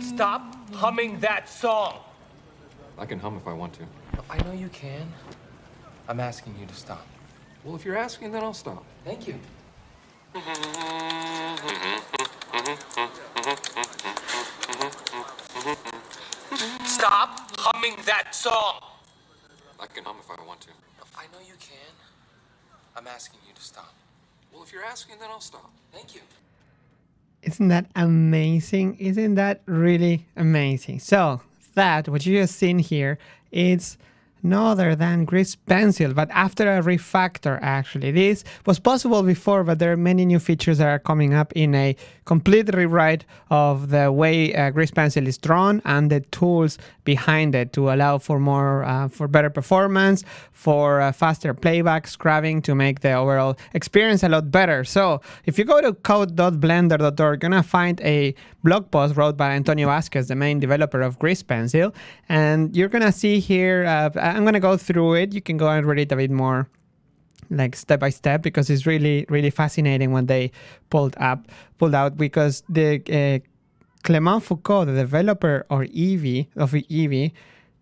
Stop humming that song. I can hum if I want to. I know you can. I'm asking you to stop. Well, if you're asking, then I'll stop. Thank you. Stop humming that song. I can hum if I want to. I know you can. I'm asking you to stop. Well, if you're asking, then I'll stop. Thank you. Isn't that amazing? Isn't that really amazing? So that, what you just seen here, is no other than Grease Pencil, but after a refactor actually. This was possible before, but there are many new features that are coming up in a complete rewrite of the way uh, Grease Pencil is drawn and the tools behind it to allow for more, uh, for better performance, for uh, faster playback, scrubbing to make the overall experience a lot better. So if you go to code.blender.org, you're gonna find a blog post wrote by Antonio Vazquez, the main developer of Grease Pencil, and you're gonna see here. Uh, I'm gonna go through it. You can go and read it a bit more like step by step because it's really really fascinating when they pulled up pulled out because the uh, Clement Foucault, the developer or Eevee of Eevee,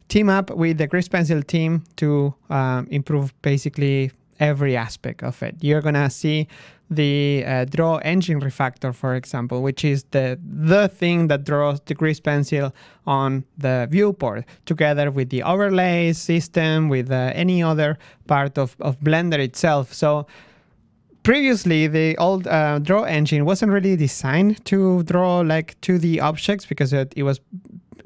team up with the Grease Pencil team to um, improve basically every aspect of it. You're gonna see the uh, draw engine refactor, for example, which is the the thing that draws the grease pencil on the viewport, together with the overlay system, with uh, any other part of, of Blender itself. So previously, the old uh, draw engine wasn't really designed to draw like 2D objects because it, it was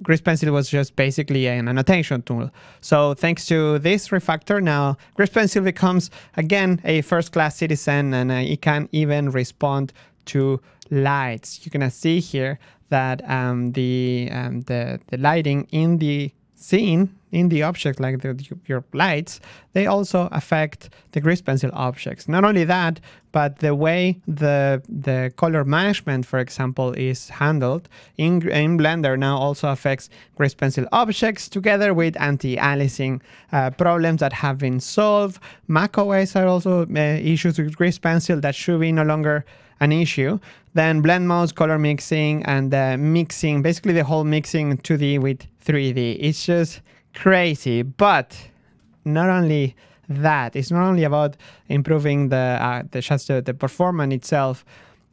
Grease Pencil was just basically an annotation tool. So thanks to this refactor, now Grease Pencil becomes, again, a first-class citizen and uh, it can even respond to lights. You can see here that um, the, um, the, the lighting in the scene in the object, like the, your lights, they also affect the grease pencil objects. Not only that, but the way the the color management, for example, is handled in, in Blender now also affects grease pencil objects together with anti-aliasing uh, problems that have been solved. macOS are also uh, issues with grease pencil that should be no longer an issue. Then blend modes, color mixing, and uh, mixing, basically the whole mixing 2D with 3D. It's just crazy. But not only that, it's not only about improving the uh, the just the, the performance itself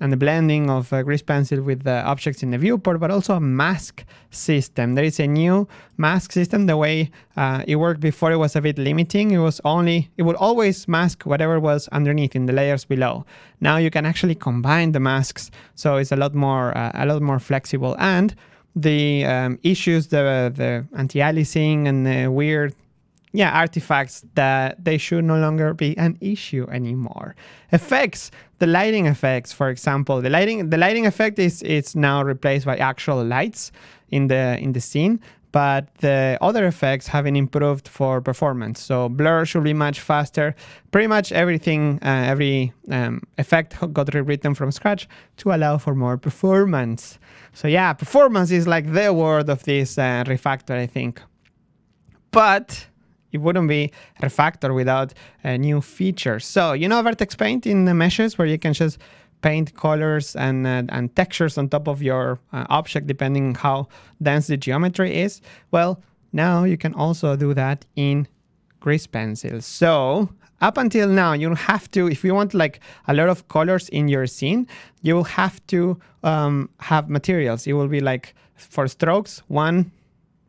and the blending of uh, grease pencil with the objects in the viewport, but also a mask system. There is a new mask system. The way uh, it worked before, it was a bit limiting. It was only, it would always mask whatever was underneath in the layers below. Now you can actually combine the masks, so it's a lot more, uh, a lot more flexible. And the um, issues, the, the anti-aliasing and the weird yeah, artifacts that they should no longer be an issue anymore. Effects, the lighting effects, for example, the lighting the lighting effect is is now replaced by actual lights in the in the scene, but the other effects have been improved for performance. So blur should be much faster. Pretty much everything, uh, every um, effect got rewritten from scratch to allow for more performance. So yeah, performance is like the word of this uh, refactor, I think. But it wouldn't be refactor without a new features. So you know Vertex Paint in the meshes where you can just paint colors and, uh, and textures on top of your uh, object depending on how dense the geometry is. Well, now you can also do that in Grease Pencil. So up until now, you have to, if you want like a lot of colors in your scene, you will have to um, have materials. It will be like for strokes, one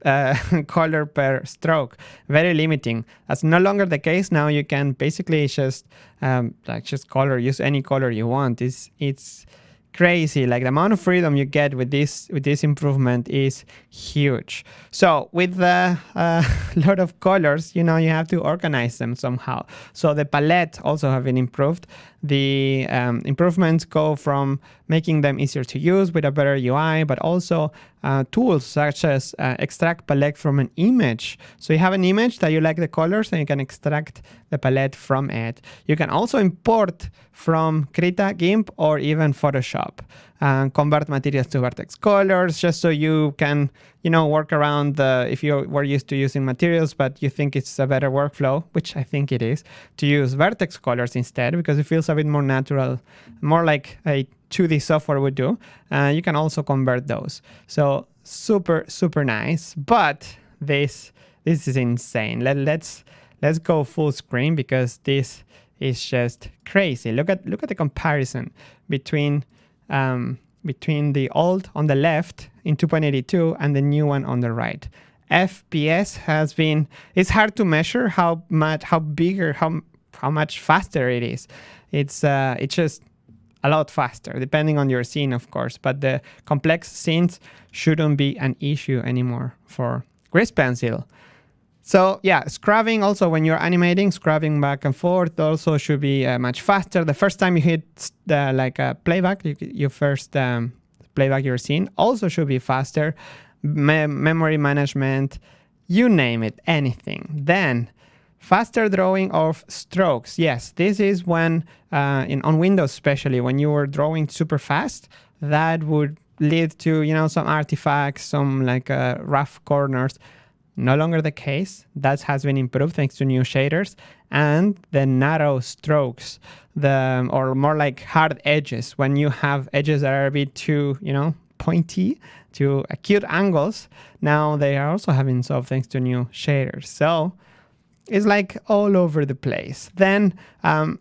uh, color per stroke. Very limiting. That's no longer the case now. You can basically just um, like just color, use any color you want. It's it's crazy. Like the amount of freedom you get with this with this improvement is huge. So with a uh, lot of colors, you know, you have to organize them somehow. So the palette also have been improved. The um, improvements go from making them easier to use with a better UI, but also uh, tools such as uh, extract palette from an image. So you have an image that you like the colors and you can extract the palette from it. You can also import from Krita, GIMP, or even Photoshop. Photoshop and convert materials to vertex colors just so you can, you know, work around the, if you were used to using materials, but you think it's a better workflow, which I think it is, to use vertex colors instead because it feels a bit more natural, more like a 2D software would do. Uh, you can also convert those. So super, super nice. But this, this is insane. Let, let's, let's go full screen because this is just crazy. Look at, look at the comparison between um, between the old on the left in 2.82 and the new one on the right. FPS has been, it's hard to measure how much, how bigger, how, how much faster it is. It's, uh, it's just a lot faster, depending on your scene, of course, but the complex scenes shouldn't be an issue anymore for Grease Pencil. So yeah, scrubbing also when you're animating, scrubbing back and forth also should be uh, much faster. The first time you hit the, like a playback, you, you first um, playback your scene also should be faster. Me memory management, you name it, anything. Then faster drawing of strokes. Yes, this is when uh, in on Windows especially when you were drawing super fast, that would lead to you know some artifacts, some like uh, rough corners no longer the case. That has been improved thanks to new shaders and the narrow strokes, the or more like hard edges. When you have edges that are a bit too, you know, pointy, to acute angles, now they are also having solved thanks to new shaders. So it's like all over the place. Then um,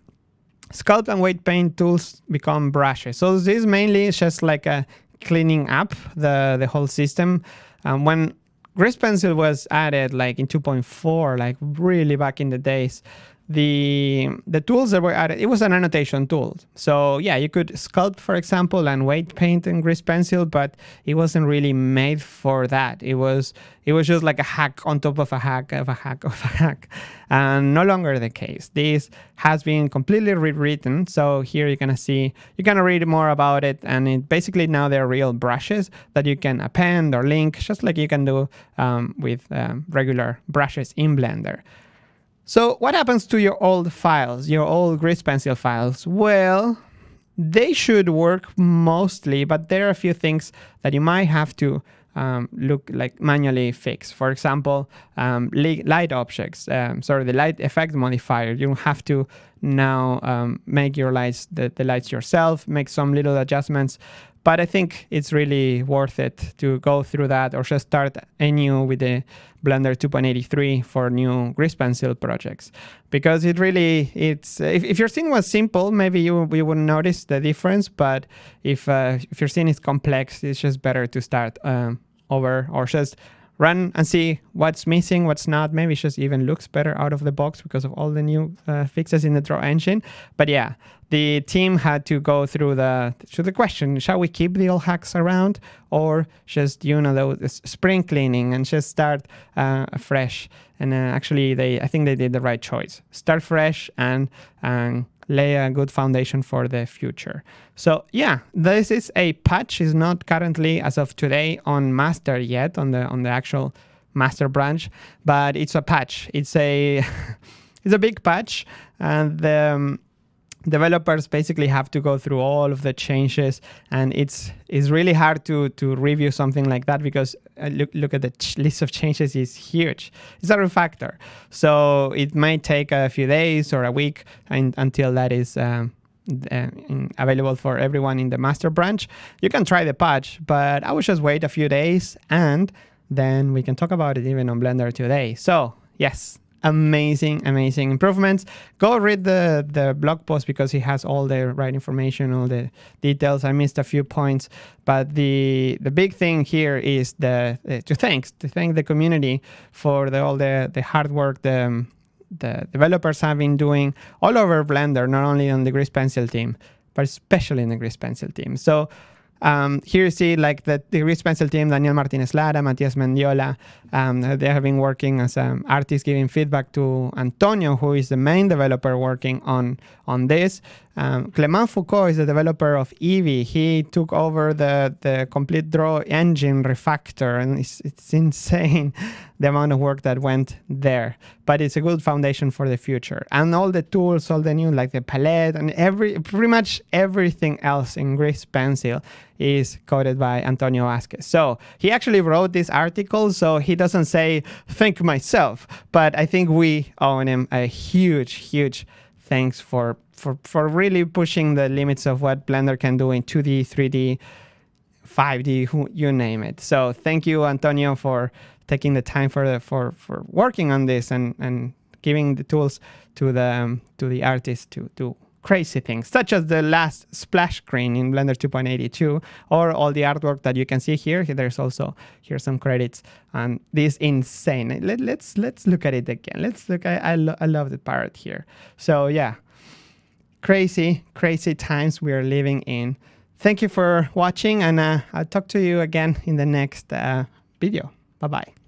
sculpt and weight paint tools become brushes. So this mainly is just like a cleaning up the the whole system. Um, when Grease Pencil was added like in 2.4, like really back in the days the the tools that were added it was an annotation tool. So yeah you could sculpt for example and weight paint in grease pencil but it wasn't really made for that. It was it was just like a hack on top of a hack of a hack of a hack. And no longer the case. This has been completely rewritten. So here you're gonna see you're gonna read more about it. And it basically now they're real brushes that you can append or link just like you can do um, with um, regular brushes in blender so what happens to your old files, your old Grease Pencil files? Well, they should work mostly, but there are a few things that you might have to um, look like manually fix. For example, um, light objects, um, sorry, the light effect modifier. You don't have to now um, make your lights, the, the lights yourself, make some little adjustments. But I think it's really worth it to go through that or just start anew with the Blender 2.83 for new Grease Pencil projects. Because it really, it's if, if your scene was simple, maybe you, you wouldn't notice the difference. But if, uh, if your scene is complex, it's just better to start um, over or just run and see what's missing, what's not. Maybe it just even looks better out of the box because of all the new uh, fixes in the draw engine. But yeah, the team had to go through the through the question: Shall we keep the old hacks around, or just you know the spring cleaning and just start uh, fresh? And uh, actually, they I think they did the right choice. Start fresh and and lay a good foundation for the future. So yeah, this is a patch. is not currently, as of today, on master yet, on the on the actual master branch, but it's a patch. It's a it's a big patch, and um, developers basically have to go through all of the changes and it's it's really hard to to review something like that because uh, look look at the list of changes is huge. It's a refactor. So it might take a few days or a week and, until that is um, uh, available for everyone in the master branch. You can try the patch but i would just wait a few days and then we can talk about it even on blender today. So yes amazing, amazing improvements. Go read the, the blog post because he has all the right information, all the details. I missed a few points, but the the big thing here is the uh, to thanks to thank the community for the, all the the hard work the the developers have been doing all over Blender, not only on the Grease Pencil team, but especially in the Grease Pencil team. So um, here you see like the, the Grease Pencil team, Daniel Martinez Lara, Matias Mendiola, um, they have been working as um, artists giving feedback to Antonio, who is the main developer working on, on this. Um, Clement Foucault is the developer of Eevee. He took over the, the complete draw engine refactor and it's, it's insane. the amount of work that went there. But it's a good foundation for the future. And all the tools, all the new, like the palette and every pretty much everything else in Grease Pencil is coded by Antonio Vazquez. So he actually wrote this article, so he doesn't say thank myself, but I think we owe him a huge, huge thanks for for for really pushing the limits of what Blender can do in 2D, 3D, 5D, who, you name it. So thank you, Antonio, for taking the time for the, for for working on this and and giving the tools to the um, to the artists to do crazy things, such as the last splash screen in Blender 2.82, or all the artwork that you can see here. There's also here some credits and this insane. Let, let's let's look at it again. Let's look. I I, lo I love the parrot here. So yeah, crazy crazy times we are living in. Thank you for watching, and uh, I'll talk to you again in the next uh, video. Bye bye.